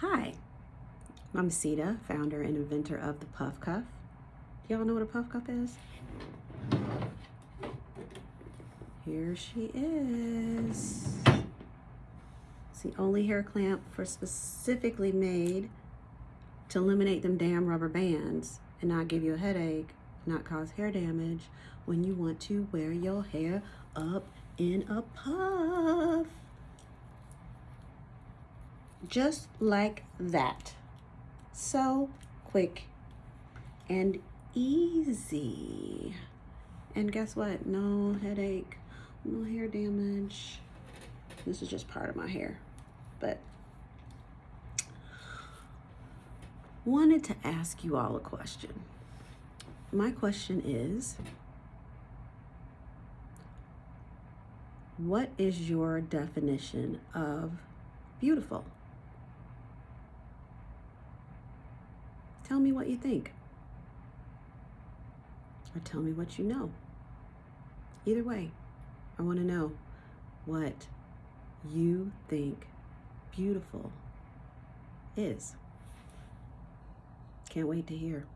Hi, I'm Sita, founder and inventor of the Puff Cuff. Do y'all know what a Puff Cuff is? Here she is. It's the only hair clamp for specifically made to eliminate them damn rubber bands and not give you a headache, not cause hair damage when you want to wear your hair up in a puff. Just like that. So quick and easy. And guess what? No headache, no hair damage. This is just part of my hair. But wanted to ask you all a question. My question is, what is your definition of beautiful? Tell me what you think. Or tell me what you know. Either way, I want to know what you think beautiful is. Can't wait to hear.